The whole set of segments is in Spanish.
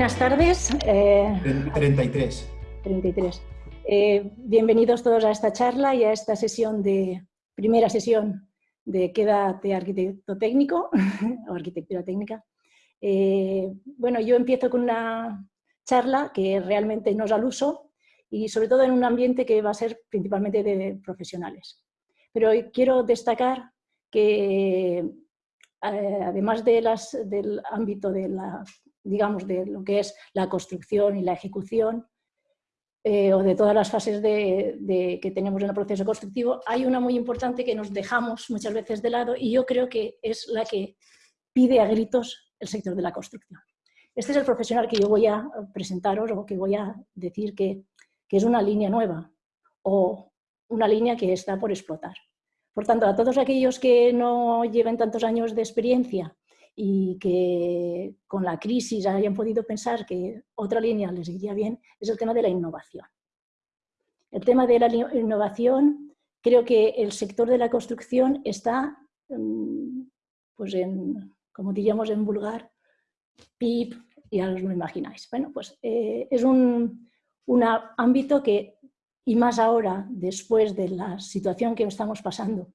Buenas tardes. Eh, 33. 33. Eh, bienvenidos todos a esta charla y a esta sesión de, primera sesión de Quédate Arquitecto Técnico o Arquitectura Técnica. Eh, bueno, yo empiezo con una charla que realmente no es al uso y sobre todo en un ambiente que va a ser principalmente de profesionales. Pero quiero destacar que además de las, del ámbito de la, digamos, de lo que es la construcción y la ejecución, eh, o de todas las fases de, que tenemos en el proceso constructivo, hay una muy importante que nos dejamos muchas veces de lado y yo creo que es la que pide a gritos el sector de la construcción. Este es el profesional que yo voy a presentaros o que voy a decir que, que es una línea nueva o una línea que está por explotar. Por tanto, a todos aquellos que no lleven tantos años de experiencia y que con la crisis hayan podido pensar que otra línea les iría bien, es el tema de la innovación. El tema de la innovación, creo que el sector de la construcción está, mm, pues en, como diríamos en vulgar, pip, ya os lo imagináis. Bueno, pues eh, es un, un ámbito que, y más ahora, después de la situación que estamos pasando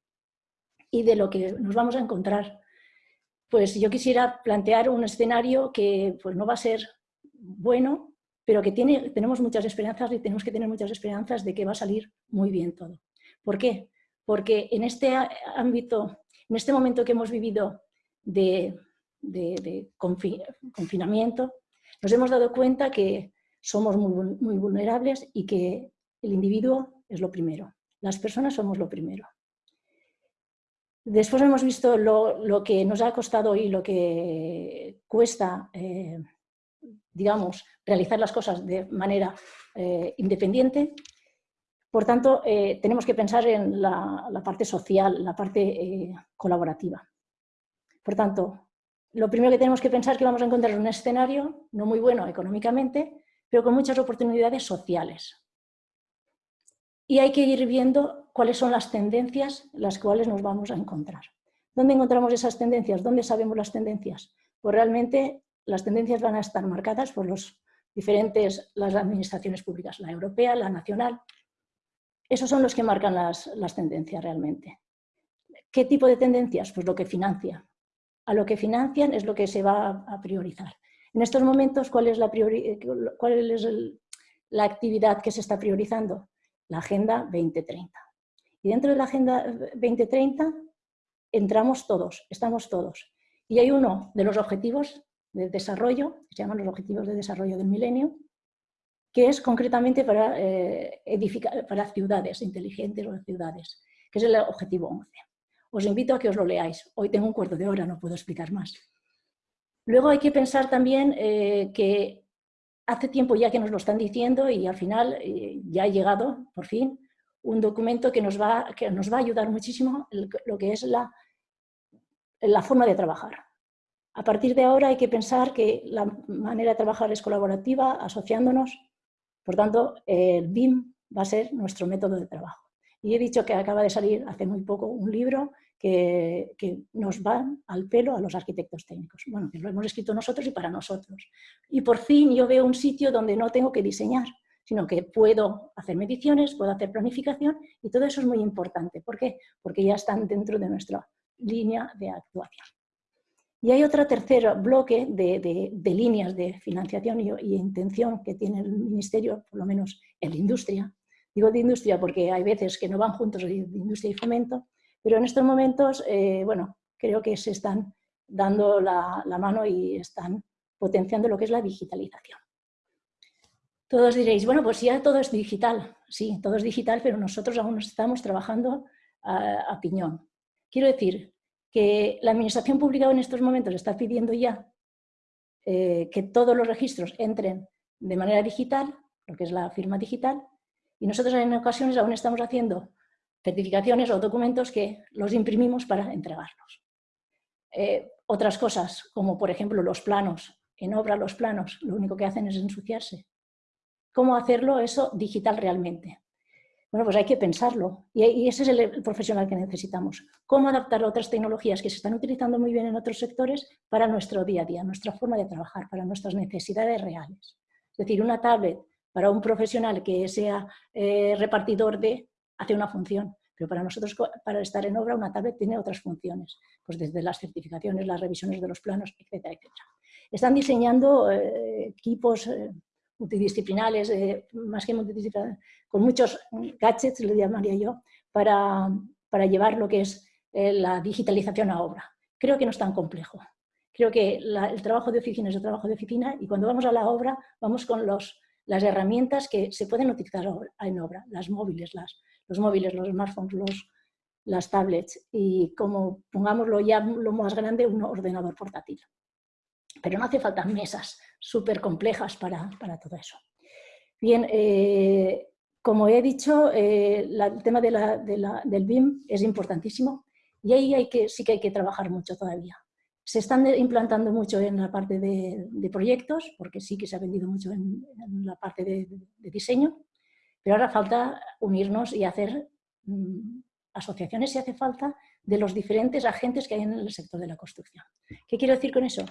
y de lo que nos vamos a encontrar pues yo quisiera plantear un escenario que pues, no va a ser bueno, pero que tenemos muchas esperanzas y tenemos que tener muchas esperanzas de que va a salir muy bien todo. ¿Por qué? Porque en este ámbito, en este momento que hemos vivido de, confinamiento, nos hemos dado cuenta que somos muy vulnerables y que el individuo es lo primero. Las personas somos lo primero. Después hemos visto lo, que nos ha costado y lo que cuesta, eh, digamos, realizar las cosas de manera eh, independiente. Por tanto, eh, tenemos que pensar en la, la parte social, la parte colaborativa. Por tanto, lo primero que tenemos que pensar es que vamos a encontrar un escenario no muy bueno económicamente, pero con muchas oportunidades sociales. Y hay que ir viendo cuáles son las tendencias las cuales nos vamos a encontrar. ¿Dónde encontramos esas tendencias? ¿Dónde sabemos las tendencias? Pues realmente las tendencias van a estar marcadas por los diferentes, las administraciones públicas, la europea, la nacional. Esos son los que marcan las, tendencias realmente. ¿Qué tipo de tendencias? Pues lo que financia. A lo que financian es lo que se va a priorizar. En estos momentos, ¿cuál es la, cuál es la actividad que se está priorizando? La Agenda 2030. Y dentro de la Agenda 2030 entramos todos, estamos todos. Y hay uno de los objetivos de desarrollo, se llaman los Objetivos de Desarrollo del Milenio, que es concretamente para, eh, edificar, para ciudades inteligentes o ciudades, que es el objetivo 11. Os invito a que os lo leáis. Hoy tengo un cuarto de hora, no puedo explicar más. Luego hay que pensar también eh, que hace tiempo ya que nos lo están diciendo y al final eh, ya ha llegado, por fin, un documento que nos va, que nos va a ayudar muchísimo lo que es la, la forma de trabajar. A partir de ahora hay que pensar que la manera de trabajar es colaborativa, asociándonos. Por tanto, el BIM va a ser nuestro método de trabajo. Y he dicho que acaba de salir hace muy poco un libro que, nos va al pelo a los arquitectos técnicos. Bueno, que lo hemos escrito nosotros y para nosotros. Y por fin yo veo un sitio donde no tengo que diseñar, sino que puedo hacer mediciones, puedo hacer planificación y todo eso es muy importante. ¿Por qué? Porque ya están dentro de nuestra línea de actuación. Y hay otro tercer bloque de, líneas de financiación y, intención que tiene el Ministerio, por lo menos en la industria. Digo de industria porque hay veces que no van juntos de industria y fomento, pero en estos momentos, eh, bueno, creo que se están dando la mano y están potenciando lo que es la digitalización. Todos diréis, bueno, pues ya todo es digital. Sí, todo es digital, pero nosotros aún estamos trabajando a, piñón. Quiero decir que la administración pública en estos momentos está pidiendo ya eh, que todos los registros entren de manera digital, lo que es la firma digital, y nosotros en ocasiones aún estamos haciendo certificaciones o documentos que los imprimimos para entregarlos. Eh, otras cosas, como por ejemplo los planos, en obra los planos, lo único que hacen es ensuciarse cómo hacerlo eso digital realmente. Bueno, pues hay que pensarlo y, ese es el, profesional que necesitamos. ¿Cómo adaptar otras tecnologías que se están utilizando muy bien en otros sectores para nuestro día a día, nuestra forma de trabajar, para nuestras necesidades reales? Es decir, una tablet para un profesional que sea eh, repartidor de, hace una función, pero para nosotros, para estar en obra, una tablet tiene otras funciones, pues desde las certificaciones, las revisiones de los planos, etcétera, etcétera. Están diseñando eh, equipos eh, multidisciplinares, más que multidisciplinares, con muchos gadgets, le llamaría yo, para, para llevar lo que es eh, la digitalización a obra. Creo que no es tan complejo. Creo que el trabajo de oficina es el trabajo de oficina y cuando vamos a la obra vamos con los, las herramientas que se pueden utilizar en obra, las móviles, los móviles, los smartphones, los, las tablets y como pongámoslo ya lo más grande, un ordenador portátil. Pero no hace falta mesas súper complejas para, para, todo eso. Bien, eh, como he dicho, eh, el tema de la, del BIM es importantísimo y ahí hay que, sí que hay que trabajar mucho todavía. Se están implantando mucho en la parte de, proyectos, porque sí que se ha vendido mucho en, la parte de, diseño, pero ahora falta unirnos y hacer mm, asociaciones si hace falta de los diferentes agentes que hay en el sector de la construcción. ¿Qué quiero decir con eso?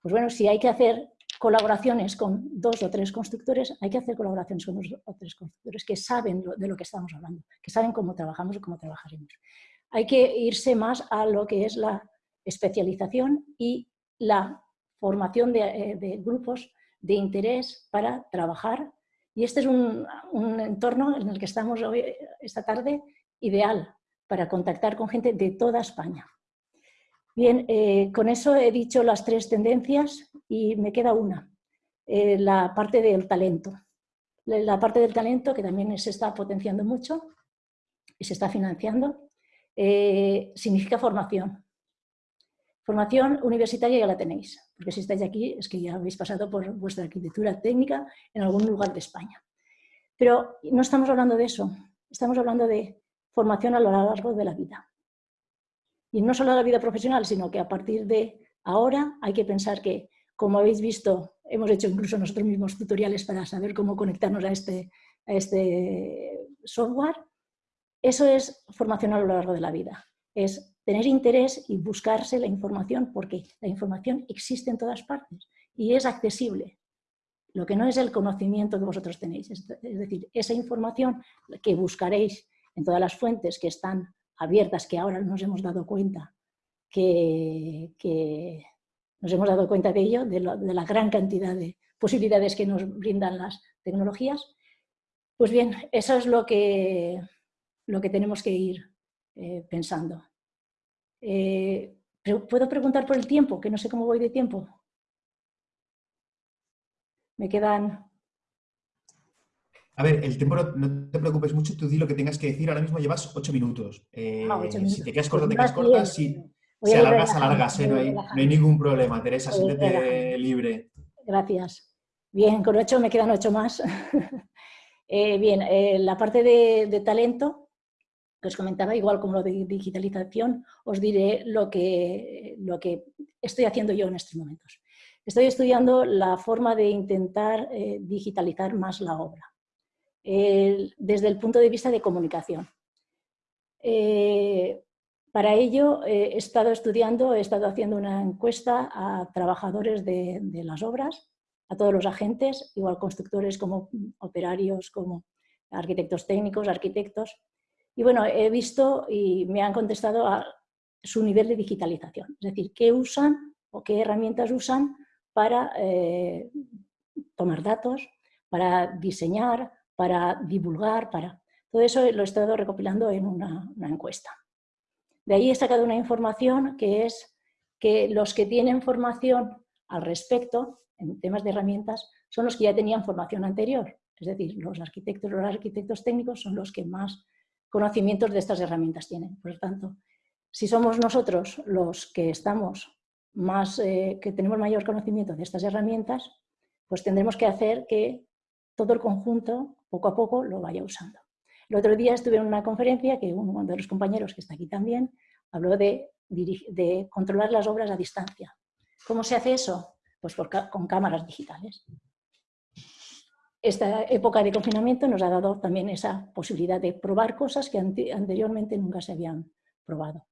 Pues bueno, si hay que hacer colaboraciones con dos o tres constructores, hay que hacer colaboraciones con dos o tres constructores que saben de lo que estamos hablando, que saben cómo trabajamos y cómo trabajaremos. Hay que irse más a lo que es la especialización y la formación de, eh, grupos de interés para trabajar. Y este es un, entorno en el que estamos hoy, esta tarde ideal para contactar con gente de toda España. Bien, eh, con eso he dicho las tres tendencias y me queda una, eh, la parte del talento. La parte del talento que también se está potenciando mucho y se está financiando, significa formación. Formación universitaria ya la tenéis, porque si estáis aquí es que ya habéis pasado por vuestra arquitectura técnica en algún lugar de España. Pero no estamos hablando de eso, estamos hablando de formación a lo largo de la vida. Y no solo la vida profesional, sino que a partir de ahora hay que pensar que, como habéis visto, hemos hecho incluso nosotros mismos tutoriales para saber cómo conectarnos a este, este software. Eso es formación a lo largo de la vida. Es tener interés y buscarse la información porque la información existe en todas partes y es accesible. Lo que no es el conocimiento que vosotros tenéis. Es decir, esa información que buscaréis en todas las fuentes que están abiertas que ahora nos hemos dado cuenta que, nos hemos dado cuenta de ello, de, la gran cantidad de posibilidades que nos brindan las tecnologías, pues bien, eso es lo que, lo que tenemos que ir eh, pensando. Eh, ¿Puedo preguntar por el tiempo? Que no sé cómo voy de tiempo. Me quedan a ver, el tiempo no, te preocupes mucho, tú di lo que tengas que decir. Ahora mismo llevas ocho minutos. Eh, ah, si te quedas corta, te quedas corta. Si, si alargas, alargas. Eh, no, hay, no, hay, ningún problema. Teresa, siéntete libre. Gracias. Bien, con ocho me quedan ocho más. bien, la parte de, de, talento, que os comentaba, igual como lo de digitalización, os diré lo que, lo que estoy haciendo yo en estos momentos. Estoy estudiando la forma de intentar digitalizar más la obra desde el punto de vista de comunicación. Eh, para ello he estado estudiando, he estado haciendo una encuesta a trabajadores de, las obras, a todos los agentes, igual constructores como operarios, como arquitectos técnicos, arquitectos. Y bueno, he visto y me han contestado a su nivel de digitalización, es decir, qué usan o qué herramientas usan para eh, tomar datos, para diseñar, para divulgar, para... Todo eso lo he estado recopilando en una, encuesta. De ahí he sacado una información que es que los que tienen formación al respecto, en temas de herramientas, son los que ya tenían formación anterior. Es decir, los arquitectos, los arquitectos técnicos son los que más conocimientos de estas herramientas tienen. Por lo tanto, si somos nosotros los que estamos más, eh, que tenemos mayor conocimiento de estas herramientas, pues tendremos que hacer que todo el conjunto poco a poco lo vaya usando. El otro día estuve en una conferencia que uno de los compañeros que está aquí también habló de, de controlar las obras a distancia. ¿Cómo se hace eso? Pues con cámaras digitales. Esta época de confinamiento nos ha dado también esa posibilidad de probar cosas que anteriormente nunca se habían probado.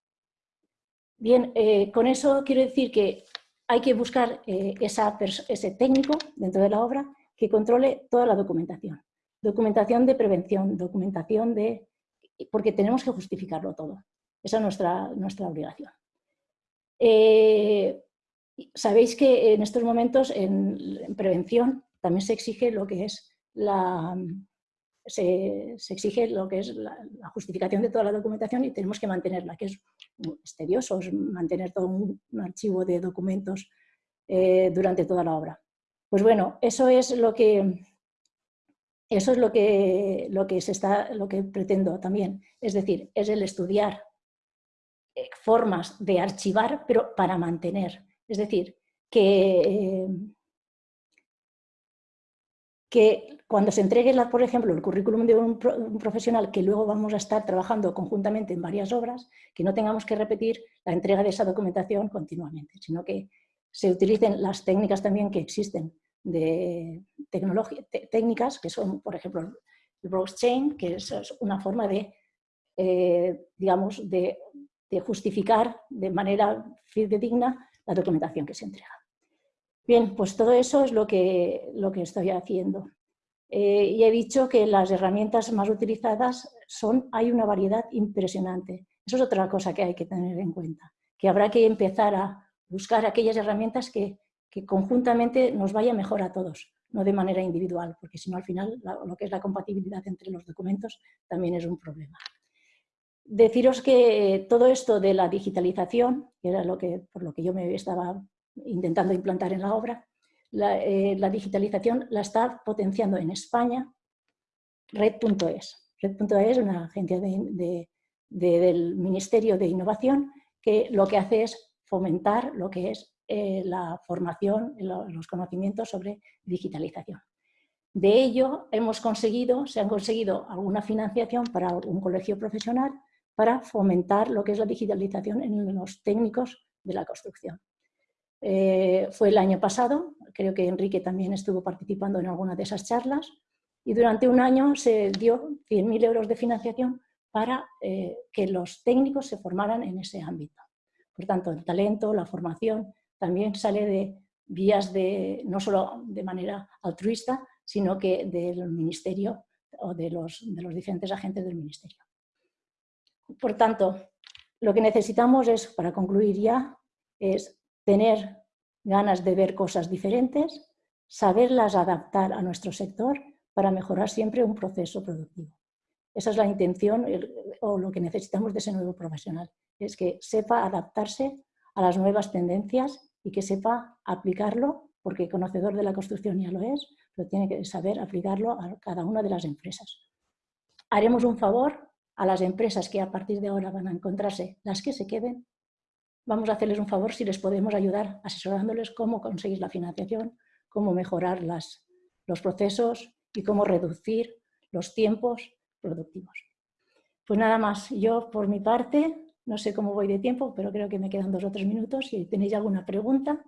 Bien, eh, con eso quiero decir que hay que buscar eh, ese técnico dentro de la obra que controle toda la documentación. Documentación de prevención, documentación de... porque tenemos que justificarlo todo. Esa es nuestra, nuestra obligación. Eh, sabéis que en estos momentos en prevención también se exige lo que es la, se, exige lo que es la, justificación de toda la documentación y tenemos que mantenerla, que es, tedioso mantener todo un, archivo de documentos eh, durante toda la obra. Pues bueno, eso es lo que, eso es lo que, lo que, se está, lo que pretendo también, es decir, es el estudiar eh, formas de archivar, pero para mantener. Es decir, que, eh, que cuando se entregue, por ejemplo, el currículum de un, profesional que luego vamos a estar trabajando conjuntamente en varias obras, que no tengamos que repetir la entrega de esa documentación continuamente, sino que se utilicen las técnicas también que existen de técnicas, que son, por ejemplo, el Browse Chain, que es una forma de, eh, digamos, de, justificar de manera fidedigna la documentación que se entrega. Bien, pues todo eso es lo que, lo que estoy haciendo. Eh, y he dicho que las herramientas más utilizadas son, hay una variedad impresionante. Eso es otra cosa que hay que tener en cuenta, que habrá que empezar a buscar aquellas herramientas que, que conjuntamente nos vaya mejor a todos, no de manera individual, porque si no al final lo que es la compatibilidad entre los documentos también es un problema. Deciros que todo esto de la digitalización, que era lo que, por lo que yo me estaba intentando implantar en la obra, eh, la, digitalización la está potenciando en España Red.es. Red.es es una agencia del Ministerio de Innovación que lo que hace es fomentar lo que es eh, la formación, los conocimientos sobre digitalización. De ello hemos conseguido, se han conseguido alguna financiación para un colegio profesional para fomentar lo que es la digitalización en los técnicos de la construcción. Eh, fue el año pasado, creo que Enrique también estuvo participando en alguna de esas charlas, y durante un año se dio 100.000 euros de financiación para eh, que los técnicos se formaran en ese ámbito. Por tanto, el talento, la formación, también sale de vías de, no solo de manera altruista, sino que del ministerio o de los, de los diferentes agentes del ministerio. Por tanto, lo que necesitamos es, para concluir ya, es tener ganas de ver cosas diferentes, saberlas adaptar a nuestro sector para mejorar siempre un proceso productivo. Esa es la intención o lo que necesitamos de ese nuevo profesional, es que sepa adaptarse a las nuevas tendencias y que sepa aplicarlo, porque conocedor de la construcción ya lo es, pero tiene que saber aplicarlo a cada una de las empresas. Haremos un favor a las empresas que a partir de ahora van a encontrarse, las que se queden, vamos a hacerles un favor si les podemos ayudar asesorándoles cómo conseguir la financiación, cómo mejorar los procesos y cómo reducir los tiempos productivos. Pues nada más, yo por mi parte, no sé cómo voy de tiempo, pero creo que me quedan dos o tres minutos. Si tenéis alguna pregunta,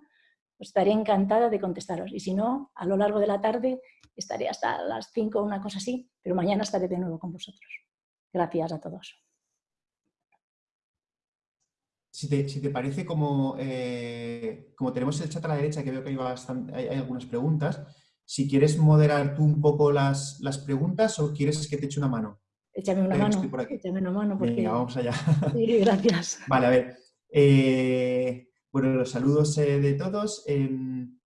pues estaré encantada de contestaros. Y si no, a lo largo de la tarde estaré hasta las cinco o una cosa así, pero mañana estaré de nuevo con vosotros. Gracias a todos. Si te, parece, como, eh, como tenemos el chat a la derecha, que veo que hay, hay, algunas preguntas, si quieres moderar tú un poco las, las, preguntas o quieres que te eche una mano. Échame una mano, échame una mano. Porque... Venga, vamos allá. Sí, gracias. Vale, a ver. Eh, bueno, los saludos eh, de todos. Em,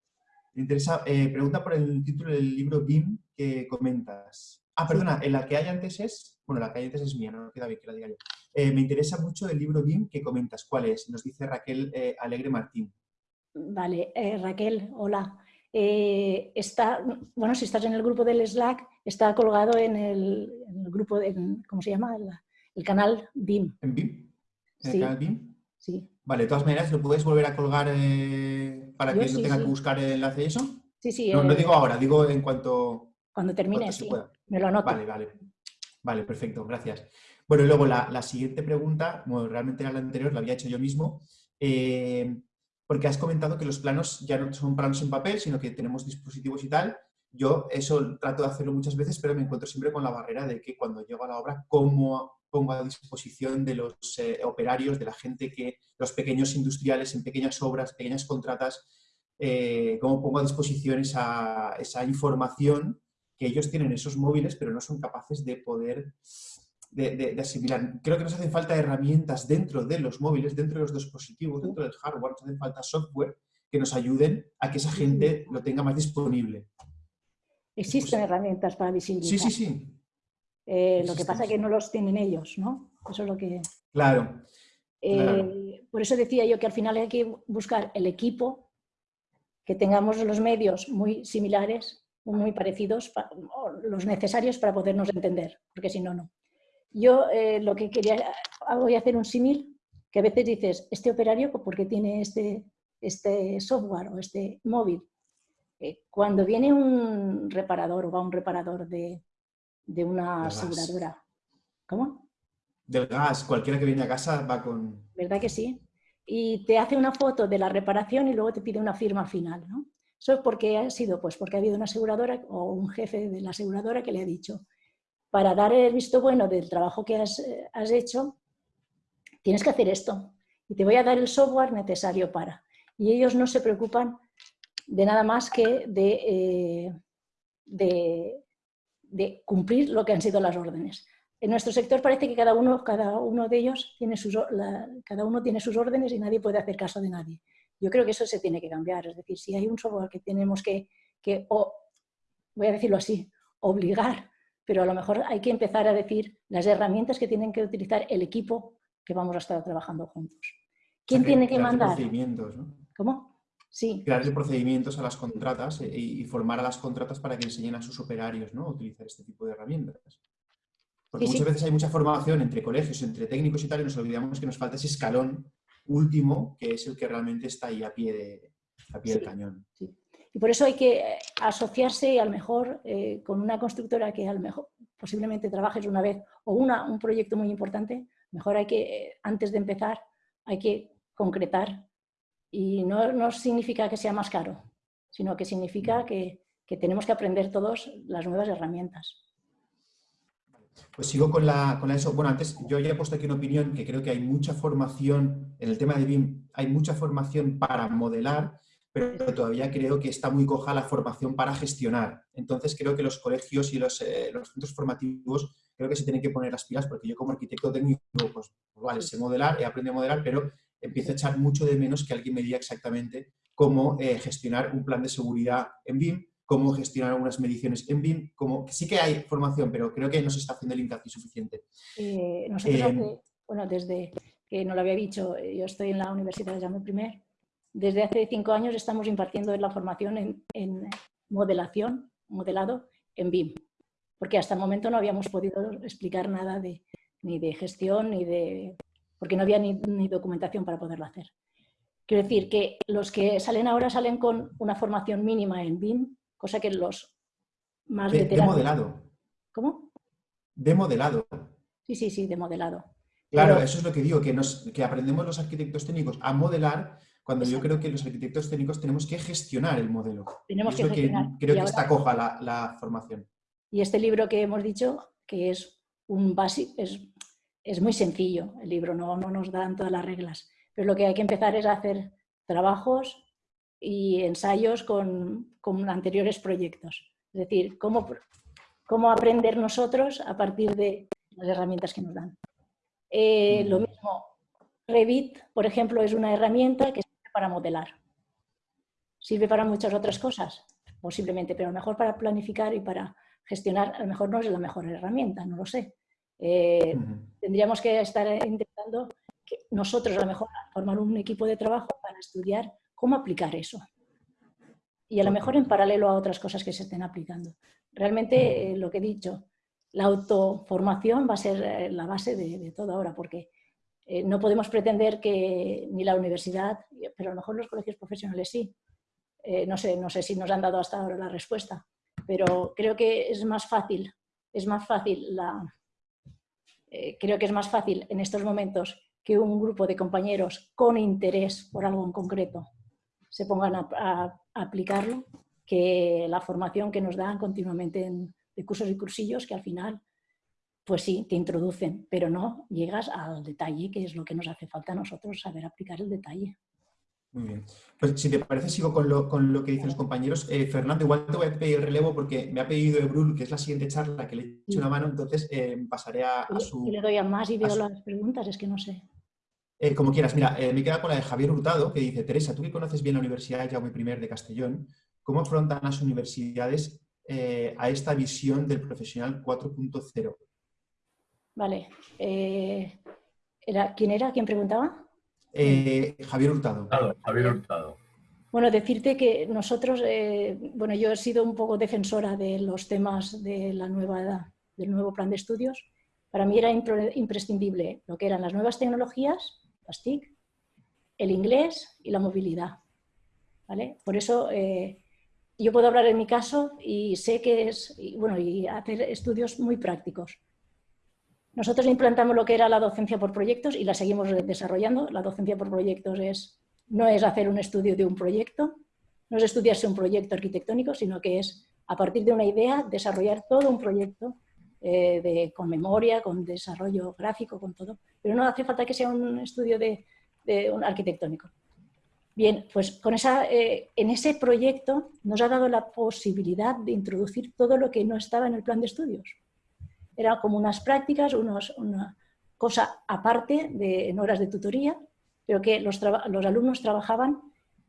me interesa, pregunta por el título del libro BIM que comentas. Ah, perdona, en la que hay antes es, bueno, la que hay antes es mía, no queda bien que la diga yo. Eh, me interesa mucho el libro BIM que comentas. ¿Cuál es? Nos dice Raquel eh, Alegre Martín. Vale, eh, Raquel, hola. está, bueno, si estás en el grupo del Slack, está colgado en el, grupo, de, ¿cómo se llama? El, canal BIM. ¿En BIM? ¿En el canal BIM? Sí. Vale, de todas maneras, ¿lo puedes volver a colgar para que no tenga que buscar el enlace y eso? Sí, sí. No, no digo ahora, digo en cuanto... Cuando termine, sí. Me lo anoto. Vale, vale. Vale, perfecto, gracias. Bueno, y luego la, siguiente pregunta, bueno, realmente era la anterior, la había hecho yo mismo, eh, porque has comentado que los planos ya no son planos en papel, sino que tenemos dispositivos y tal. yo eso trato de hacerlo muchas veces, pero me encuentro siempre con la barrera de que cuando llego a la obra, ¿cómo pongo a disposición de los eh, operarios, de la gente que, los pequeños industriales en pequeñas obras, pequeñas contratas, eh, cómo pongo a disposición esa, esa, información que ellos tienen esos móviles, pero no son capaces de poder de, asimilar. Creo que nos hacen falta herramientas dentro de los móviles, dentro de los dispositivos, dentro del hardware, nos hacen falta software que nos ayuden a que esa gente lo tenga más disponible. Existen pues herramientas para visibilizar. Sí, sí, sí. Eh, lo que pasa es que no los tienen ellos, ¿no? Eso es lo que... Claro, eh, Por eso decía yo que al final hay que buscar el equipo, que tengamos los medios muy similares, muy parecidos, los necesarios para podernos entender, porque si no, no. Yo eh, lo que quería, voy a hacer un símil, que a veces dices, este operario, ¿por qué tiene este, este software o este móvil? Eh, cuando viene un reparador o va un reparador de, una aseguradora, ¿cómo? Del gas, cualquiera que viene a casa va con... ¿Verdad que sí? Y te hace una foto de la reparación y luego te pide una firma final, ¿no? Eso es porque ha sido, pues porque ha habido una aseguradora o un jefe de la aseguradora que le ha dicho, para dar el visto bueno del trabajo que has, eh, has hecho, tienes que hacer esto y te voy a dar el software necesario para. Y ellos no se preocupan de nada más que de, eh, cumplir lo que han sido las órdenes. En nuestro sector parece que cada uno, cada uno de ellos tiene sus, cada uno tiene sus órdenes y nadie puede hacer caso de nadie. Yo creo que eso se tiene que cambiar. Es decir, si hay un software que tenemos que, que o, voy a decirlo así, obligar, pero a lo mejor hay que empezar a decir las herramientas que tienen que utilizar el equipo que vamos a estar trabajando juntos. ¿Quién tiene que mandar? Procedimientos, ¿no? ¿Cómo? Sí. Crearle procedimientos a las contratas eh, y, formar a las contratas para que enseñen a sus operarios ¿no? a utilizar este tipo de herramientas. Porque muchas veces hay mucha formación entre colegios, entre técnicos y tal, y nos olvidamos que nos falta ese escalón último, que es el que realmente está ahí a pie, de, a pie del cañón. Y por eso hay que eh, asociarse a lo mejor eh, con una constructora que a lo mejor posiblemente trabajes una vez o una, un proyecto muy importante, mejor hay que, antes de empezar, hay que concretar y no, significa que sea más caro, sino que significa que, tenemos que aprender todos las nuevas herramientas. Pues sigo con, la, con eso. Bueno, antes yo ya he puesto aquí una opinión que creo que hay mucha formación, en el tema de BIM hay mucha formación para modelar, pero todavía creo que está muy coja la formación para gestionar. Entonces creo que los colegios y los, eh, los centros formativos creo que se tienen que poner las pilas porque yo como arquitecto técnico, pues, vale, sé modelar, he aprendido a modelar, pero empiezo a echar mucho de menos que alguien me diga exactamente cómo eh, gestionar un plan de seguridad en BIM, cómo gestionar algunas mediciones en BIM, como sí que hay formación, pero creo que no se está haciendo el hincapié suficiente. Eh, nosotros, em, bueno, desde que no lo había dicho, yo estoy en la Universidad de Jaume I, desde hace cinco años estamos impartiendo la formación en, modelación, modelado en BIM, porque hasta el momento no habíamos podido explicar nada de, ni de gestión ni de porque no había ni, documentación para poderlo hacer. Quiero decir que los que salen ahora salen con una formación mínima en BIM, cosa que los más de, veteranos... De modelado. ¿Cómo? De modelado. Sí, sí, sí, de modelado. Claro, eso es lo que digo, que, nos, que aprendemos los arquitectos técnicos a modelar cuando yo creo que los arquitectos técnicos tenemos que gestionar el modelo. Tenemos que gestionar. creo que está coja la, la, formación. Y este libro que hemos dicho, que es un básico, es es muy sencillo el libro, no, no nos dan todas las reglas, pero lo que hay que empezar es a hacer trabajos y ensayos con, anteriores proyectos. Es decir, cómo, cómo, aprender nosotros a partir de las herramientas que nos dan. Eh, lo mismo, Revit, por ejemplo, es una herramienta que para modelar. Sirve para muchas otras cosas, posiblemente, pero a lo mejor para planificar y para gestionar, a lo mejor no es la mejor herramienta, no lo sé. Eh, tendríamos que estar intentando que nosotros a lo mejor formar un equipo de trabajo para estudiar cómo aplicar eso. Y a lo mejor en paralelo a otras cosas que se estén aplicando. Realmente eh, lo que he dicho, la autoformación va a ser eh, la base de, todo ahora, porque no podemos pretender que ni la universidad, pero a lo mejor los colegios profesionales sí. no, sé, no sé si nos han dado hasta ahora la respuesta, pero creo que es más fácil, es más fácil la, eh, creo que es más fácil en estos momentos que un grupo de compañeros con interés por algo en concreto se pongan a, aplicarlo que la formación que nos dan continuamente en, de cursos y cursillos que al final, pues sí, te introducen, pero no llegas al detalle, que es lo que nos hace falta a nosotros, saber aplicar el detalle. Muy bien. Pues si te parece, sigo con lo, con lo que dicen los compañeros. Eh, Fernando, igual te voy a pedir relevo porque me ha pedido Ebrul, que es la siguiente charla, que le he hecho una mano, entonces eh, pasaré a, su... Y le doy a más y veo las preguntas, es que no sé. Eh, como quieras. Mira, me queda con la de Javier Hurtado, que dice, Teresa, tú que conoces bien la Universidad Jaume I de Castellón, ¿cómo afrontan las universidades a esta visión del profesional 4.0? Vale. ¿era, ¿Quién era? ¿Quién preguntaba? Eh, Javier Hurtado. Javier Hurtado. Bueno, decirte que nosotros, eh, bueno, yo he sido un poco defensora de los temas de la nueva edad, del nuevo plan de estudios. Para mí era imprescindible lo que eran las nuevas tecnologías, las TIC, el inglés y la movilidad. ¿vale? Por eso eh, yo puedo hablar en mi caso y sé que es, bueno, y hacer estudios muy prácticos. Nosotros implantamos lo que era la docencia por proyectos y la seguimos desarrollando. La docencia por proyectos es, no es hacer un estudio de un proyecto, no es estudiarse un proyecto arquitectónico, sino que es, a partir de una idea, desarrollar todo un proyecto eh, de, con memoria, con desarrollo gráfico, con todo. Pero no hace falta que sea un estudio de, un arquitectónico. Bien, pues con esa, eh, en ese proyecto nos ha dado la posibilidad de introducir todo lo que no estaba en el plan de estudios. Era como unas prácticas, una cosa aparte de, en horas de tutoría, pero que los, alumnos trabajaban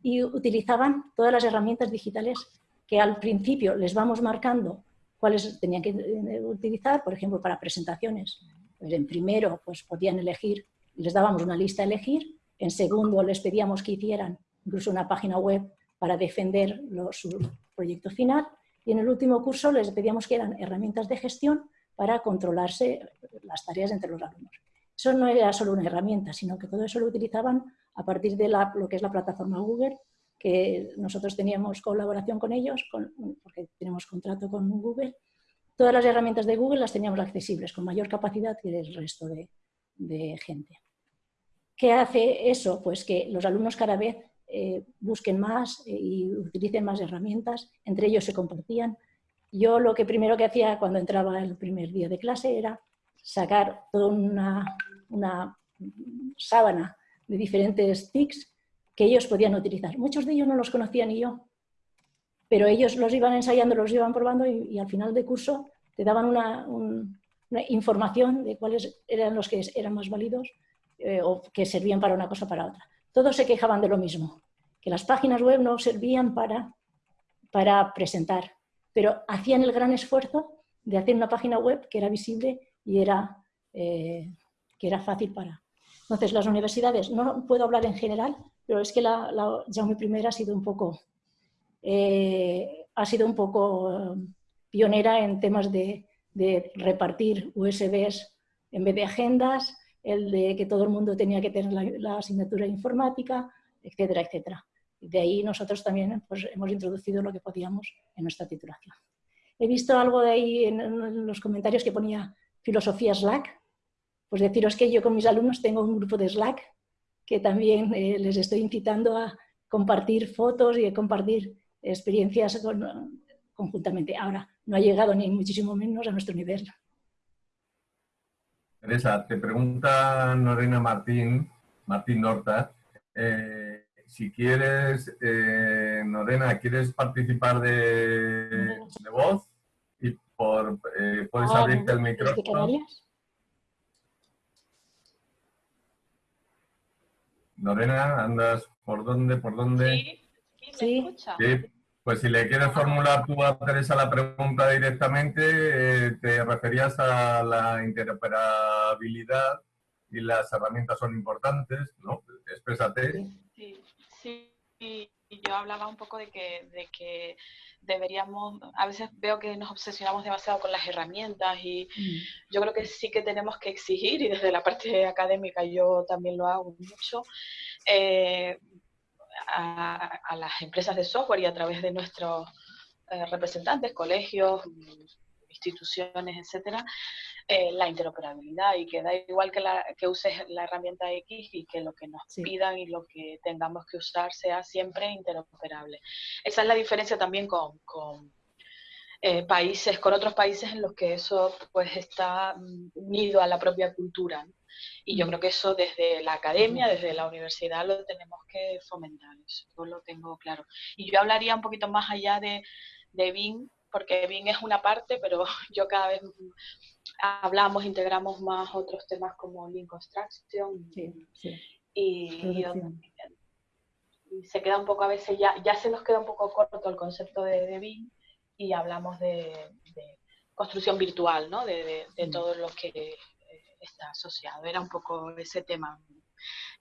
y utilizaban todas las herramientas digitales que al principio les vamos marcando cuáles tenían que eh, utilizar, por ejemplo, para presentaciones. Pues en primero pues podían elegir, les dábamos una lista a elegir, en segundo les pedíamos que hicieran incluso una página web para defender su proyecto final y en el último curso les pedíamos que eran herramientas de gestión para controlarse las tareas entre los alumnos. Eso no era solo una herramienta, sino que todo eso lo utilizaban a partir de lo que es la plataforma Google, que nosotros teníamos colaboración con ellos, porque tenemos contrato con Google. Todas las herramientas de Google las teníamos accesibles, con mayor capacidad que el resto de, gente. ¿Qué hace eso? Pues que los alumnos cada vez eh, busquen más eh, y utilicen más herramientas, entre ellos se compartían, yo lo que primero que hacía cuando entraba el primer día de clase era sacar toda una, una sábana de diferentes TICs que ellos podían utilizar. Muchos de ellos no los conocía ni yo, pero ellos los iban ensayando, los iban probando y, al final de curso te daban una, información de cuáles eran los que eran más válidos eh, o que servían para una cosa o para otra. Todos se quejaban de lo mismo, que las páginas web no servían para, para presentar, pero hacían el gran esfuerzo de hacer una página web que era visible y era, eh, que era fácil para... Entonces, las universidades, no puedo hablar en general, pero es que la, la Jaume I ha sido un poco, eh, ha sido un poco eh, pionera en temas de, de, repartir USBs en vez de agendas, el de que todo el mundo tenía que tener la, la asignatura informática, etcétera, etcétera. De ahí nosotros también pues, hemos introducido lo que podíamos en nuestra titulación. He visto algo de ahí en, los comentarios que ponía filosofía Slack. Pues deciros que yo con mis alumnos tengo un grupo de Slack que también eh, les estoy incitando a compartir fotos y a compartir experiencias conjuntamente. Ahora, no ha llegado ni muchísimo menos a nuestro nivel. Teresa, te pregunta Norena Martín, Martín Norta, eh, si quieres, eh, Norena, ¿quieres participar de, voz? Y por, eh, puedes ah, abrirte el micrófono. Lorena, ¿andas por dónde? ¿Por dónde? Sí, sí. Pues si le quieres formular tú a Teresa la pregunta directamente, eh, te referías a la interoperabilidad y las herramientas son importantes, ¿no? Exprésate. Sí. Sí, yo hablaba un poco de que, de que deberíamos, a veces veo que nos obsesionamos demasiado con las herramientas y mm. yo creo que sí que tenemos que exigir, y desde la parte académica yo también lo hago mucho, eh, a, las empresas de software y a través de nuestros eh, representantes, colegios, instituciones, etcétera, eh, la interoperabilidad y que da igual que, la, que uses la herramienta X y que lo que nos pidan y lo que tengamos que usar sea siempre interoperable. Esa es la diferencia también con, con eh, países, con otros países en los que eso pues está mm, unido a la propia cultura. Y yo creo que eso desde la academia, desde la universidad lo tenemos que fomentar, eso lo tengo claro. Y yo hablaría un poquito más allá de, de BIM, porque BIM es una parte, pero yo cada vez hablamos, integramos más otros temas como Lean Construction Y, se queda un poco a veces, ya, ya se nos queda un poco corto el concepto de, de BIM y hablamos de, construcción virtual, ¿no? de, de, todo lo que eh, está asociado. Era un poco ese tema.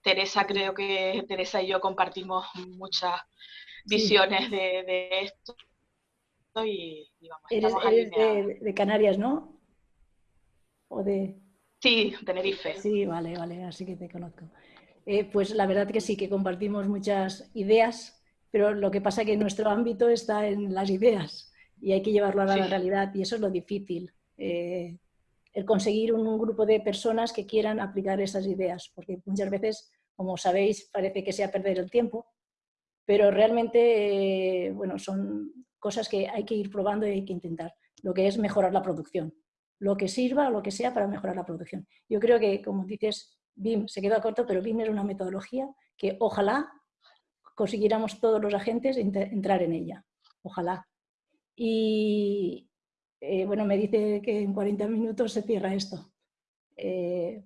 Teresa, creo que Teresa y yo compartimos muchas visiones de, esto. Y, eres, de, Canarias, ¿no? ¿O de...? Sí, Tenerife. Sí, vale, vale, así que te conozco. Eh, pues la verdad que sí, que compartimos muchas ideas, pero lo que pasa es que nuestro ámbito está en las ideas y hay que llevarlo a la realidad y eso es lo difícil. Eh, el conseguir un, grupo de personas que quieran aplicar esas ideas, porque muchas veces, como sabéis, parece que sea perder el tiempo, pero realmente, eh, bueno, son cosas que hay que ir probando y hay que intentar. Lo que es mejorar la producción, lo que sirva, lo que sea para mejorar la producción. Yo creo que, como dices, BIM se queda corto, pero BIM es una metodología que ojalá consiguiéramos todos los agentes entrar en ella. Ojalá. Y eh, bueno, me dice que en 40 minutos se cierra esto. Eh,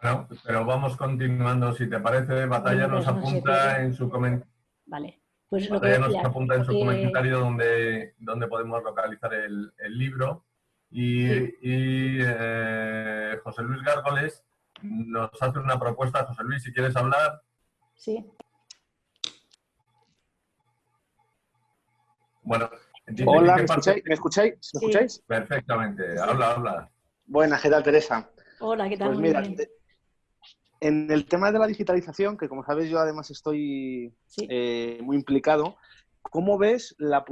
bueno, pero vamos continuando. Si te parece, Batalla nos apunta en su comentario. Vale. Pues lo que nos apunta en su comentario donde, donde podemos localizar el, libro. Y, eh, José Luis Gárgoles nos hace una propuesta. José Luis, si quieres hablar. Sí. Bueno, Hola, ¿me escucháis? ¿Me escucháis? Perfectamente, habla, habla. Buenas, ¿qué tal, Teresa? Hola, ¿qué tal? Pues mira, en el tema de la digitalización, que como sabes yo además estoy eh, muy implicado, ¿cómo ves la,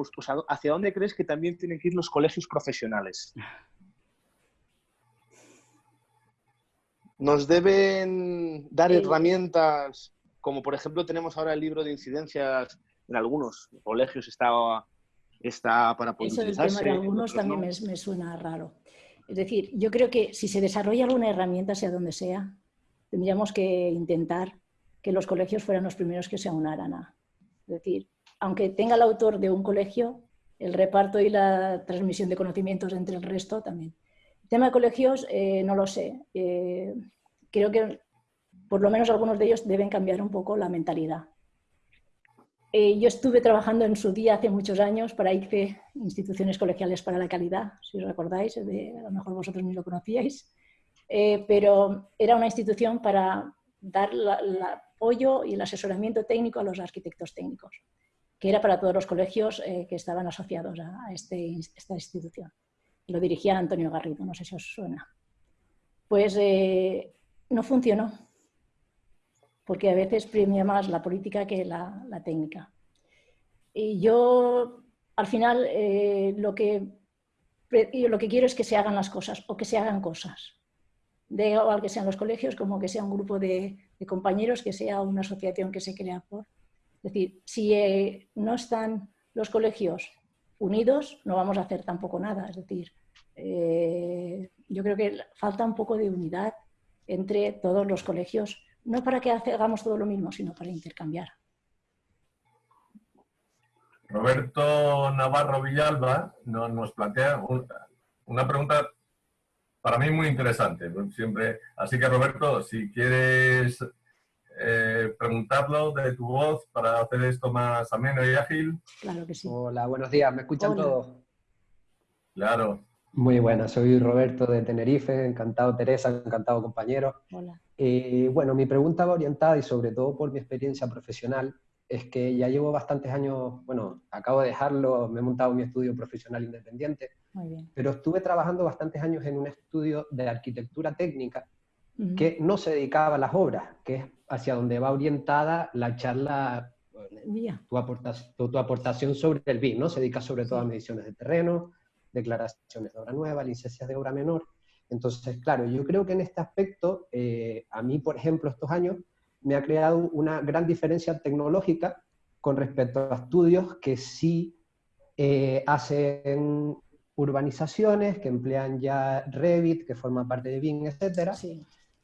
hacia dónde crees que también tienen que ir los colegios profesionales? ¿Nos deben dar herramientas, como por ejemplo tenemos ahora el libro de incidencias en algunos colegios, está está para poder Eso del tema de algunos también me, suena raro. Es decir, yo creo que si se desarrolla alguna herramienta, sea donde sea, tendríamos que intentar que los colegios fueran los primeros que se aunaran a. Es decir, aunque tenga el autor de un colegio, el reparto y la transmisión de conocimientos entre el resto también. El tema de colegios, eh, no lo sé. Eh, creo que por lo menos algunos de ellos deben cambiar un poco la mentalidad. Eh, yo estuve trabajando en su día hace muchos años para ICFE, Instituciones Colegiales para la Calidad, si os recordáis, a lo mejor vosotros ni lo conocíais, eh, pero era una institución para dar el apoyo y el asesoramiento técnico a los arquitectos técnicos, que era para todos los colegios eh, que estaban asociados a, este, esta institución. Lo dirigía Antonio Garrido, no sé si os suena. Pues no funcionó porque a veces premia más la política que la, técnica. Y yo, al final, eh, lo, que, lo que quiero es que se hagan las cosas o que se hagan cosas. De igual que sean los colegios, como que sea un grupo de, compañeros, que sea una asociación que se crea por... Es decir, si eh, no están los colegios unidos, no vamos a hacer tampoco nada. Es decir, eh, yo creo que falta un poco de unidad entre todos los colegios no para que hagamos todo lo mismo, sino para intercambiar. Roberto Navarro Villalba nos plantea una pregunta para mí muy interesante. Siempre. Así que Roberto, si quieres eh, preguntarlo de tu voz para hacer esto más ameno y ágil. Claro que sí. Hola, buenos días. ¿Me escuchan todos? Claro. Muy buena, soy Roberto de Tenerife, encantado Teresa, encantado compañero. Hola. Eh, bueno, mi pregunta va orientada y sobre todo por mi experiencia profesional, es que ya llevo bastantes años, bueno, acabo de dejarlo, me he montado mi estudio profesional independiente, pero estuve trabajando bastantes años en un estudio de arquitectura técnica que no se dedicaba a las obras, que es hacia donde va orientada la charla, tu, aportación, tu, aportación sobre el BIM, ¿no? Se dedica sobre todo a mediciones de terreno, declaraciones de obra nueva, licencias de obra menor. Entonces, claro, yo creo que en este aspecto, eh, a mí, por ejemplo, estos años, me ha creado una gran diferencia tecnológica con respecto a estudios que sí eh, hacen urbanizaciones, que emplean ya Revit, que forma parte de BIM, etc.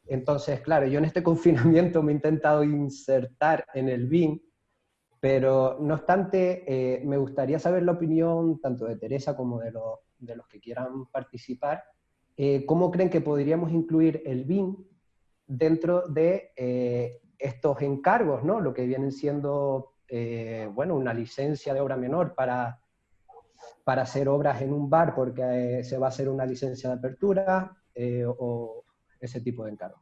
Entonces, claro, yo en este confinamiento me he intentado insertar en el BIM, pero no obstante, eh, me gustaría saber la opinión tanto de Teresa como de, de los que quieran participar. Eh, ¿Cómo creen que podríamos incluir el BIM dentro de eh, estos encargos, ¿no? lo que vienen siendo bueno, una licencia de obra menor para, para hacer obras en un bar porque se va a hacer una licencia de apertura o ese tipo de encargo?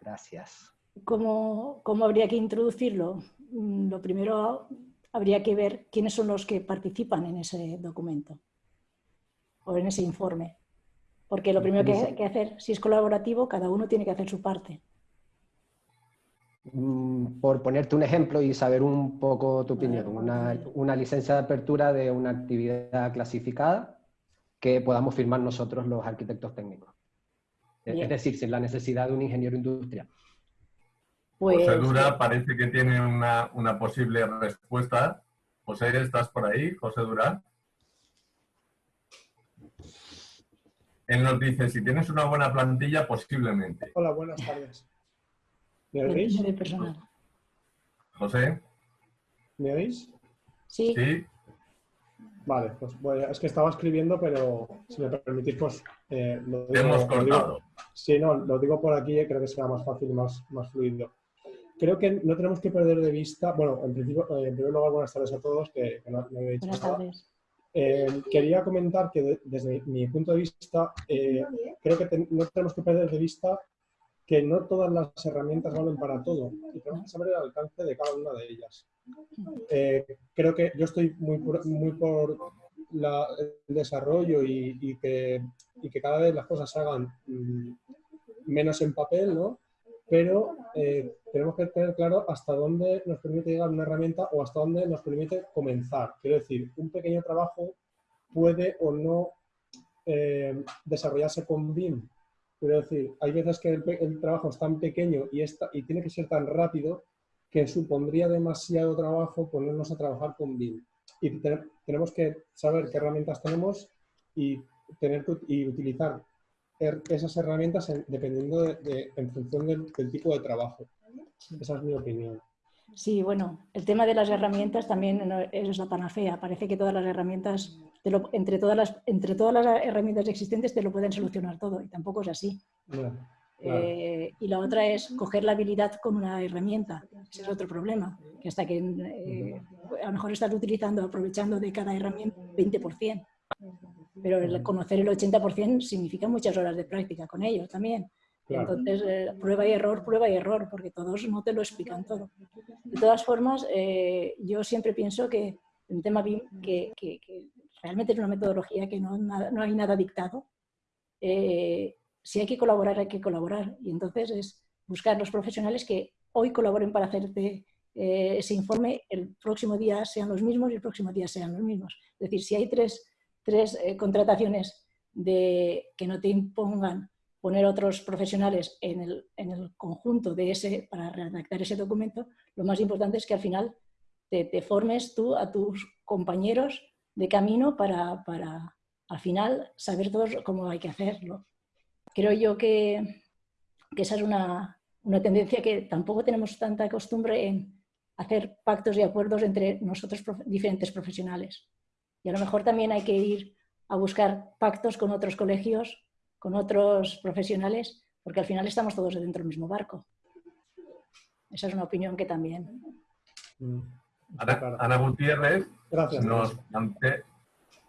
Gracias. ¿Cómo, ¿Cómo, habría que introducirlo? Mm, lo primero habría que ver quiénes son los que participan en ese documento o en ese informe. Porque lo primero que hay que hacer, si es colaborativo, cada uno tiene que hacer su parte. Mm, por ponerte un ejemplo y saber un poco tu opinión, una, una licencia de apertura de una actividad clasificada que podamos firmar nosotros los arquitectos técnicos. Es decir, sin la necesidad de un ingeniero industrial. Pues... José Dura parece que tiene una, una, posible respuesta. José, ¿estás por ahí? José Dura. Él nos dice, si tienes una buena plantilla, posiblemente. Hola, buenas tardes. ¿Me oís? José. ¿Me oís? Sí. Sí. Vale, pues bueno, es que estaba escribiendo, pero si me permitís, pues eh, lo digo, hemos cortado. sí, no, lo digo por aquí, eh, creo que será más fácil y más, más fluido. Creo que no tenemos que perder de vista, bueno, en principio, eh, en primer lugar, buenas tardes a todos, que, no, he dicho buenas tardes. quería comentar que desde mi punto de vista, creo que no tenemos que perder de vista que no todas las herramientas valen para todo y tenemos que saber el alcance de cada una de ellas. Eh, creo que yo estoy muy por, muy por el desarrollo y, que, que, cada vez las cosas se hagan mm, menos en papel, ¿no? pero eh, tenemos que tener claro hasta dónde nos permite llegar una herramienta o hasta dónde nos permite comenzar. Quiero decir, un pequeño trabajo puede o no eh, desarrollarse con BIM Quiero decir, hay veces que el, trabajo es tan pequeño y, y tiene que ser tan rápido que supondría demasiado trabajo ponernos a trabajar con BIM. Y tenemos que saber qué herramientas tenemos y, tener y utilizar er, esas herramientas dependiendo de, en función del tipo de trabajo. Esa es mi opinión. Sí, bueno, el tema de las herramientas también es la panacea. Parece que todas las herramientas, entre, todas las, entre todas las herramientas existentes te lo pueden solucionar todo y tampoco es así. Eh, y la otra es coger la habilidad con una herramienta. Ese es otro problema, que hasta que eh, a lo mejor estás utilizando, aprovechando de cada herramienta 20%. Pero el conocer el 80% significa muchas horas de práctica con ello también. Entonces, eh, prueba y error, prueba y error, porque todos no te lo explican todo. De todas formas, eh, yo siempre pienso que el tema BIM, que, realmente es una metodología que no, no hay nada dictado, eh, si hay que colaborar, hay que colaborar. Y entonces es buscar los profesionales que hoy colaboren para hacerte ese informe, el próximo día sean los mismos y el próximo día sean los mismos. Es decir, si hay tres, tres contrataciones de, que no te impongan poner otros profesionales en el, en el, conjunto de ese, para redactar ese documento, lo más importante es que al final te, te formes tú a tus compañeros de camino para, para, al final saber todos cómo hay que hacerlo. Creo yo que, que esa es una, una tendencia que tampoco tenemos tanta costumbre en hacer pactos y acuerdos entre nosotros diferentes profesionales. Y a lo mejor también hay que ir a buscar pactos con otros colegios con otros profesionales, porque al final estamos todos dentro del mismo barco. Esa es una opinión que también. Mm. Ana, Gutiérrez gracias, nos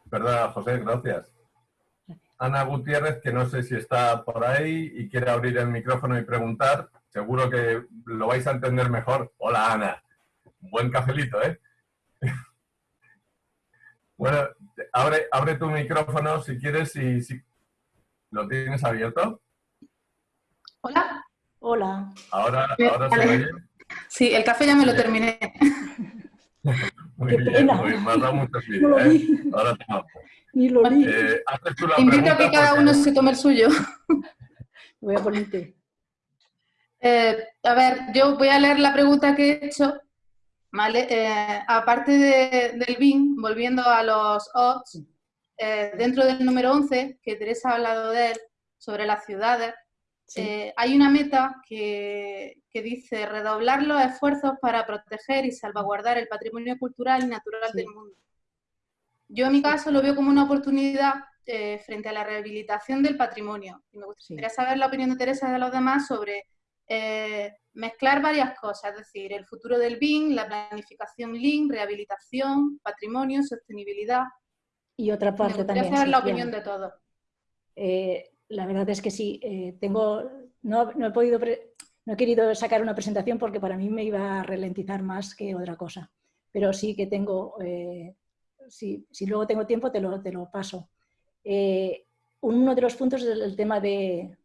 Perdona, José, gracias. Ana Gutiérrez, que no sé si está por ahí y quiere abrir el micrófono y preguntar. Seguro que lo vais a entender mejor. Hola, Ana. Buen cafelito, ¿eh? bueno, abre, abre tu micrófono si quieres y si, ¿Lo tienes abierto? Hola. Hola. Ahora, ahora se oye. Sí, el café ya me lo terminé. Muy bien, muy, me has dado mucho ¿eh? Ahora te Ni lo vi. Eh, invito a que cada uno se tome el suyo. Voy a ponerte. Eh, a ver, yo voy a leer la pregunta que he hecho. ¿vale? Eh, aparte del BIM, volviendo a los odds, dentro del número 11, que Teresa ha hablado de él, sobre las ciudades, hay una meta que, que, dice redoblar los esfuerzos para proteger y salvaguardar el patrimonio cultural y natural del mundo. Yo en mi caso lo veo como una oportunidad eh, frente a la rehabilitación del patrimonio. Y me gustaría saber la opinión de Teresa y de los demás sobre eh, mezclar varias cosas, es decir, el futuro del BIM, la planificación LIN, rehabilitación, patrimonio, sostenibilidad. Y otra parte me también. saber la opinión de todos. Eh, la verdad es que sí, tengo, no, he podido, no he querido sacar una presentación porque para mí me iba a ralentizar más que otra cosa, pero sí que tengo si, luego tengo tiempo te lo, te lo paso. Eh, uno de los puntos es el tema de,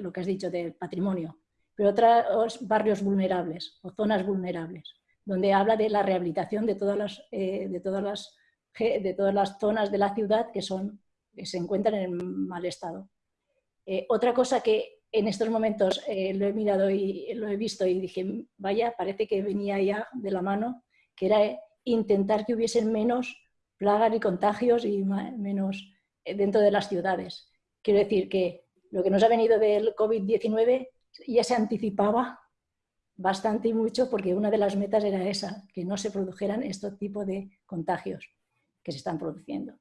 lo que has dicho, del patrimonio, pero otros barrios vulnerables o zonas vulnerables, donde habla de la rehabilitación de todas las, eh, de todas las, de todas las zonas de la ciudad que, son, se encuentran en mal estado. Eh, otra cosa que en estos momentos lo he mirado y lo he visto y dije, vaya, parece que venía ya de la mano, que era intentar que hubiesen menos plagas y contagios y menos eh, dentro de las ciudades. Quiero decir que lo que nos ha venido del COVID-19 ya se anticipaba bastante y mucho porque una de las metas era esa, que no se produjeran este tipo de contagios que se están produciendo.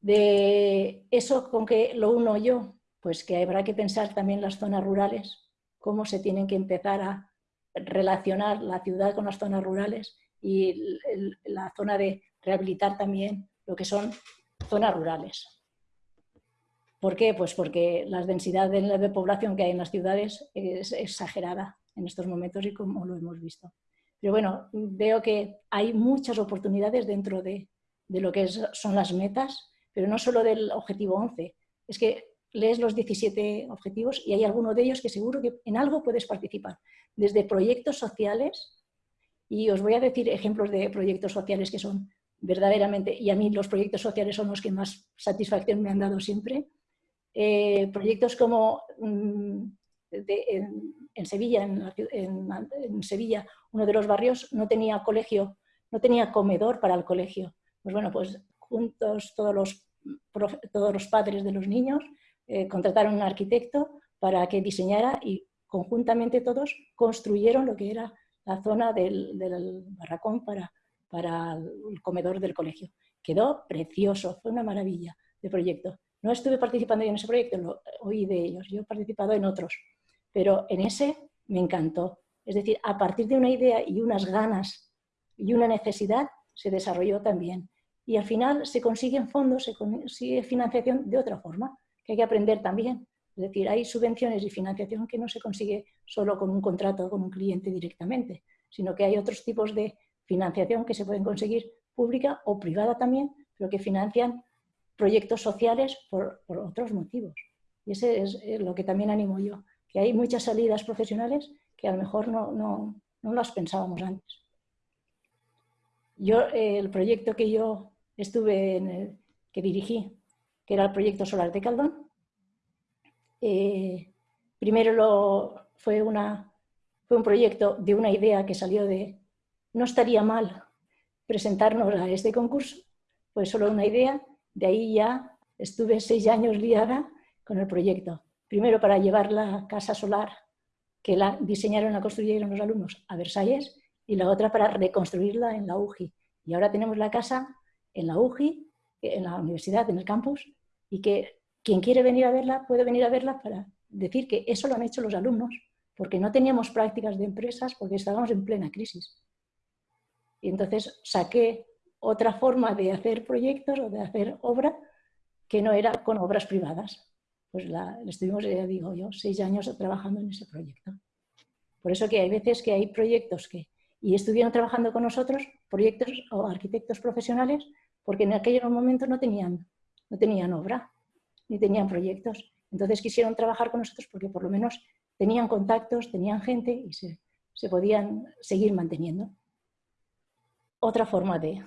De eso con que lo uno yo, pues que habrá que pensar también las zonas rurales, cómo se tienen que empezar a relacionar la ciudad con las zonas rurales y la zona de rehabilitar también lo que son zonas rurales. ¿Por qué? Pues porque la densidad de población que hay en las ciudades es exagerada en estos momentos y como lo hemos visto. Pero bueno, veo que hay muchas oportunidades dentro de, de lo que son las metas, pero no solo del objetivo 11. Es que lees los 17 objetivos y hay alguno de ellos que seguro que en algo puedes participar. Desde proyectos sociales y os voy a decir ejemplos de proyectos sociales que son verdaderamente, y a mí los proyectos sociales son los que más satisfacción me han dado siempre. Eh, proyectos como mm, en, Sevilla, en, Sevilla, uno de los barrios no tenía colegio, no tenía comedor para el colegio. Pues bueno, pues juntos todos los, todos los padres de los niños eh, contrataron un arquitecto para que diseñara y conjuntamente todos construyeron lo que era la zona del, barracón para, para el comedor del colegio. Quedó precioso, fue una maravilla de proyecto. No estuve participando en ese proyecto, lo oí de ellos, yo he participado en otros, pero en ese me encantó. Es decir, a partir de una idea y unas ganas y una necesidad, se desarrolló también. Y al final se consiguen fondos, se consigue financiación de otra forma, que hay que aprender también. Es decir, hay subvenciones y financiación que no se consigue solo con un contrato con un cliente directamente, sino que hay otros tipos de financiación que se pueden conseguir pública o privada también, pero que financian proyectos sociales por, otros motivos. Y ese es lo que también animo yo, que hay muchas salidas profesionales que a lo mejor no, no, no las pensábamos antes. Yo, el proyecto que yo estuve en el, que dirigí, que era el proyecto Solar de Caldón, eh, primero lo, fue, una, fue un proyecto de una idea que salió de, no estaría mal presentarnos a este concurso, fue solo una idea, de ahí ya estuve seis años liada con el proyecto. Primero para llevar la casa solar que la diseñaron, la construyeron los alumnos a Versalles y la otra para reconstruirla en la UGI. Y ahora tenemos la casa en la UGI, en la universidad, en el campus, y que quien quiere venir a verla puede venir a verla para decir que eso lo han hecho los alumnos, porque no teníamos prácticas de empresas, porque estábamos en plena crisis. Y entonces saqué otra forma de hacer proyectos o de hacer obra que no era con obras privadas. Pues la, estuvimos, ya digo yo, seis años trabajando en ese proyecto. Por eso que hay veces que hay proyectos que, y estuvieron trabajando con nosotros, proyectos o arquitectos profesionales, porque en aquellos momentos no tenían, no tenían obra ni tenían proyectos. Entonces quisieron trabajar con nosotros porque por lo menos tenían contactos, tenían gente y se, podían seguir manteniendo. Otra forma de...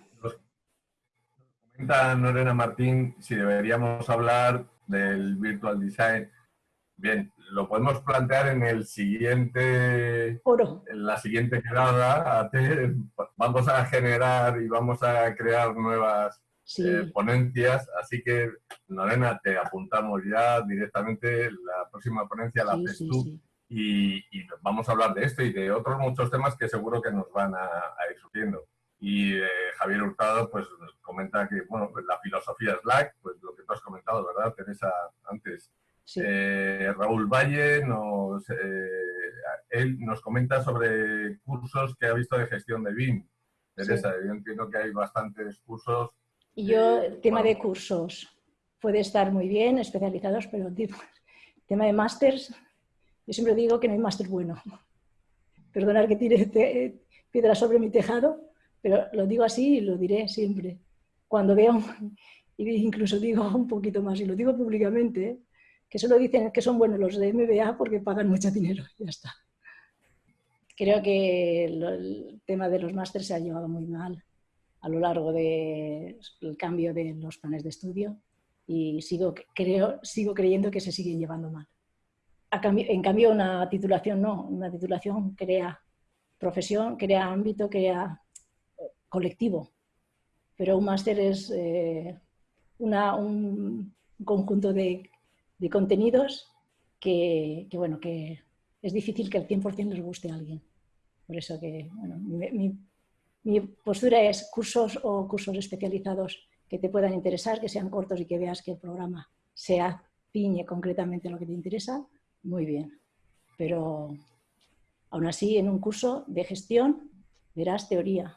comenta Norena Martín si deberíamos hablar del virtual design. Bien, lo podemos plantear en el siguiente, Oro. en la siguiente quedada. Vamos a generar y vamos a crear nuevas eh, ponencias, así que Norena, te apuntamos ya directamente, la próxima ponencia la haces tú y, vamos a hablar de esto y de otros muchos temas que seguro que nos van a, ir surgiendo. Y eh, Javier Hurtado pues comenta que, bueno, pues la filosofía Slack, pues lo que tú has comentado, ¿verdad, Teresa, antes? Eh, Raúl Valle nos, él nos comenta sobre cursos que ha visto de gestión de BIM. Teresa, yo entiendo que hay bastantes cursos y yo, tema de cursos puede estar muy bien, especializados, pero tema de másters, yo siempre digo que no hay máster bueno. Perdonar que tire piedra sobre mi tejado, pero lo digo así y lo diré siempre. Cuando veo, incluso digo un poquito más, y lo digo públicamente, que solo dicen que son buenos los de MBA porque pagan mucho dinero, ya está. Creo que el tema de los másters se ha llevado muy mal a lo largo del cambio de los planes de estudio y sigo, creo, sigo creyendo que se siguen llevando mal. en cambio, una titulación no, una titulación crea profesión, crea ámbito, crea eh, colectivo, pero un máster es eh, una, un conjunto de, de contenidos que, bueno, que es difícil que al 100% les guste a alguien. Por eso que, bueno, mi, postura es cursos o cursos especializados que te puedan interesar, que sean cortos y que veas que el programa se piñe concretamente lo que te interesa, muy bien. Pero aún así, en un curso de gestión verás teoría.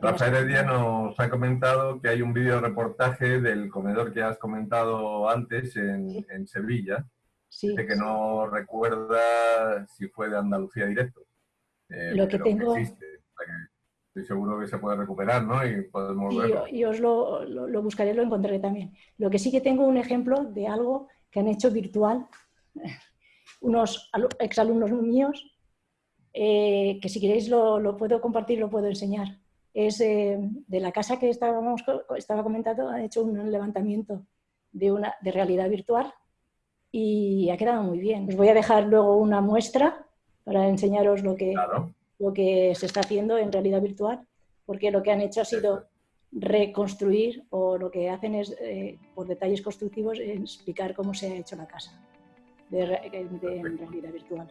Rafael Heredia nos ha comentado que hay un vídeo reportaje del comedor que has comentado antes en, Sevilla. Sí, que no recuerda si fue de Andalucía directo. Eh, lo que tengo... estoy seguro que se puede recuperar, ¿no? Y podemos Y, os lo, lo, buscaré, lo encontraré también. Lo que sí que tengo un ejemplo de algo que han hecho virtual unos exalumnos míos, eh, que si queréis lo, lo, puedo compartir, lo puedo enseñar. Es eh, de la casa que estábamos, estaba comentando, han hecho un levantamiento de, una, de realidad virtual y ha quedado muy bien. Os voy a dejar luego una muestra para enseñaros lo que, lo que se está haciendo en realidad virtual, porque lo que han hecho ha sido reconstruir o lo que hacen es, eh, por detalles constructivos, explicar cómo se ha hecho la casa de, de, en realidad virtual.